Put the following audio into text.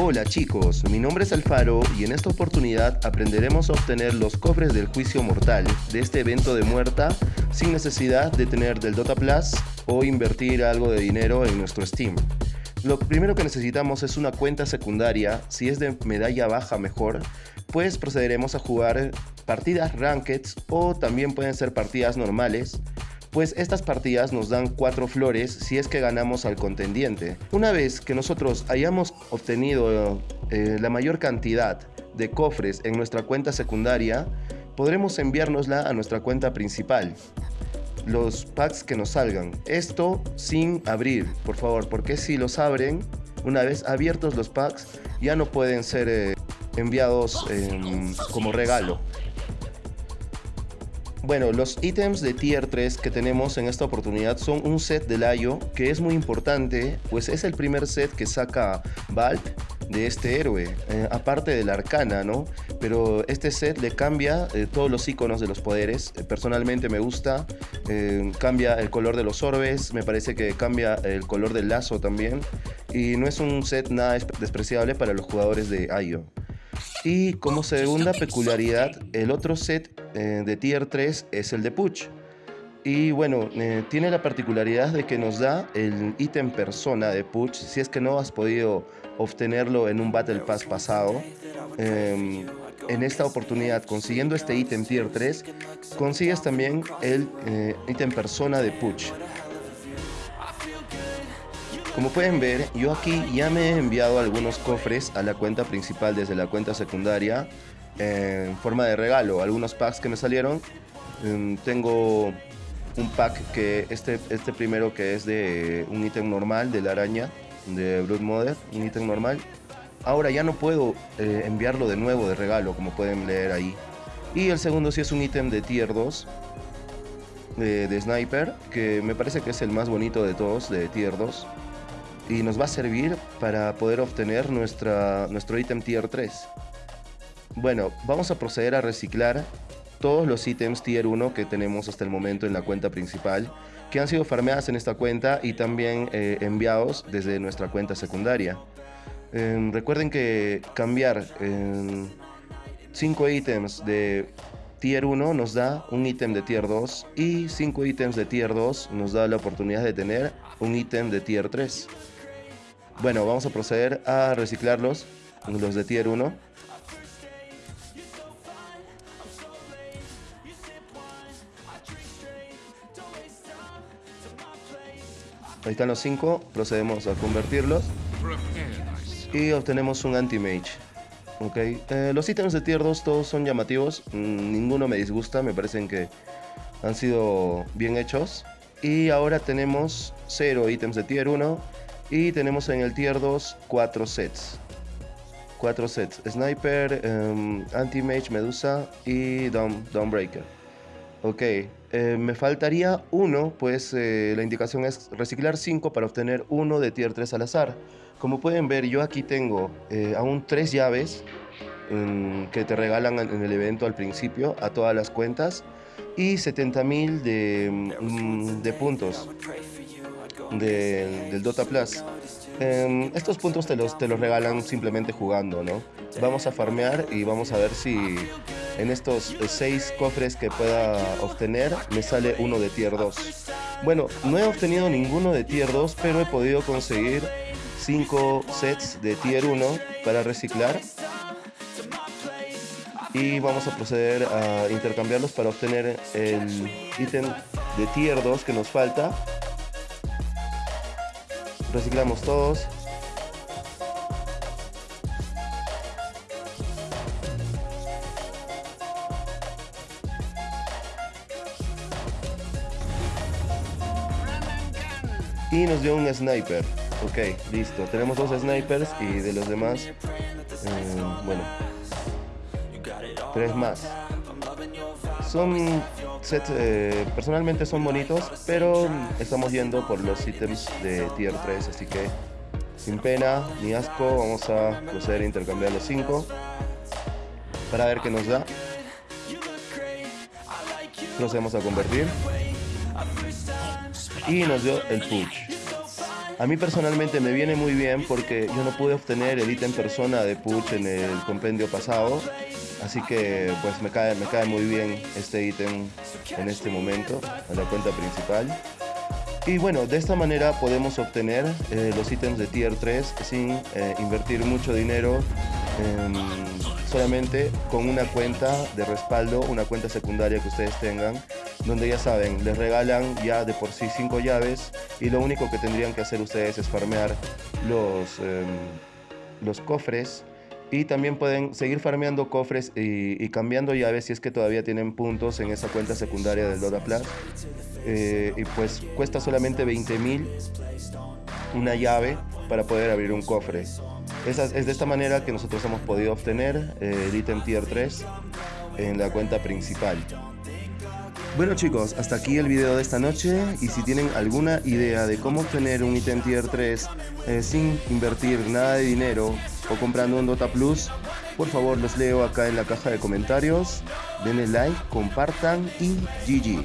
Hola chicos, mi nombre es Alfaro y en esta oportunidad aprenderemos a obtener los cofres del juicio mortal de este evento de muerta sin necesidad de tener del Dota Plus o invertir algo de dinero en nuestro Steam. Lo primero que necesitamos es una cuenta secundaria, si es de medalla baja mejor, pues procederemos a jugar partidas rankeds o también pueden ser partidas normales pues estas partidas nos dan 4 flores si es que ganamos al contendiente. Una vez que nosotros hayamos obtenido eh, la mayor cantidad de cofres en nuestra cuenta secundaria, podremos enviárnosla a nuestra cuenta principal. Los packs que nos salgan. Esto sin abrir, por favor, porque si los abren, una vez abiertos los packs, ya no pueden ser eh, enviados em, como regalo. Bueno, los ítems de tier 3 que tenemos en esta oportunidad son un set de Layo que es muy importante, pues es el primer set que saca Valk de este héroe, eh, aparte de la arcana, ¿no? Pero este set le cambia eh, todos los iconos de los poderes. Eh, personalmente me gusta, cambia el color de los orbes, me parece que cambia el color del lazo también. Y no es un set nada despreciable para los jugadores de Ayo. Y como segunda peculiaridad, el otro set eh, de tier 3 es el de Puch. Y bueno, eh, tiene la particularidad de que nos da el ítem persona de Puch, si es que no has podido obtenerlo en un Battle Pass pasado. Em, en esta oportunidad, consiguiendo este ítem tier 3, consigues también el eh, ítem persona de Puch. Como pueden ver, yo aquí ya me he enviado algunos cofres a la cuenta principal desde la cuenta secundaria en forma de regalo. Algunos packs que me salieron. Em, tengo un pack que este, este primero que es de un ítem normal de la araña de Blood un ítem normal. Ahora ya no puedo eh, enviarlo de nuevo de regalo, como pueden leer ahí. Y el segundo sí es un ítem de tier 2 de, de Sniper, que me parece que es el más bonito de todos, de tier 2 y nos va a servir para poder obtener nuestra, nuestro ítem tier 3. Bueno, vamos a proceder a reciclar todos los ítems tier 1 que tenemos hasta el momento en la cuenta principal, que han sido farmeadas en esta cuenta y también eh, enviados desde nuestra cuenta secundaria. Em, recuerden que cambiar 5 ítems de tier 1 nos da un ítem de tier 2 y 5 ítems de tier 2 nos da la oportunidad de tener un ítem de tier 3. Bueno, vamos a proceder a reciclarlos, los de tier 1. Ahí están los 5, procedemos a convertirlos. Y obtenemos un anti-mage. Eh, los ítems de tier 2 todos son llamativos, mm, ninguno me disgusta, me parecen que han sido bien hechos. Y ahora tenemos 0 ítems de tier 1 y tenemos en el tier 2 4 sets. 4 sets. Sniper, um, Anti-Mage, Medusa y Dawnbreaker. Ok, eh, me faltaría uno, pues eh, la indicación es reciclar 5 para obtener uno de tier 3 al azar. Como pueden ver, yo aquí tengo eh, aún 3 llaves que te regalan en el evento al principio a todas las cuentas y 70.000 de, mm, de puntos del Dota Plus. Em, estos puntos te los, te los regalan simplemente jugando, ¿no? Vamos a farmear y vamos a ver si en estos 6 cofres que pueda obtener me sale uno de tier 2. Bueno, no he obtenido ninguno de tier 2, pero he podido conseguir 5 sets de tier 1 para reciclar. Y vamos a proceder a intercambiarlos para obtener el ítem de tier 2 que nos falta reciclamos todos y nos dio un sniper. Ok listo. Tenemos dos snipers y de los demás eh, bueno tres más. Son sets, eh, personalmente son bonitos, pero estamos yendo por los ítems de tier 3, así que sin pena ni asco vamos a proceder a intercambiar los 5 para ver qué nos da. Procedemos a convertir y nos dio el push. A mí personalmente me viene muy bien porque yo no pude obtener el ítem persona de Puch en el compendio pasado. Así que pues me cae, me cae muy bien este ítem en este momento, en la cuenta principal. Y bueno, de esta manera podemos obtener eh, los ítems de tier 3 sin eh, invertir mucho dinero, solamente con una cuenta de respaldo, una cuenta secundaria que ustedes tengan, donde ya saben, les regalan ya de por sí 5 llaves y lo único que tendrían que hacer ustedes es farmear los, em, los cofres y también pueden seguir farmeando cofres y, cambiando llaves si es que todavía tienen puntos en esa cuenta secundaria del Dota Plus. Eh, y pues cuesta solamente 20.000 una llave para poder abrir un cofre. Es, es de esta manera que nosotros hemos podido obtener eh, el ítem tier 3 en la cuenta principal. Bueno chicos, hasta aquí el video de esta noche y si tienen alguna idea de cómo obtener un ítem tier 3 eh, sin invertir nada de dinero o comprando un Dota Plus, por favor los leo acá en la caja de comentarios. Denle like, compartan y GG.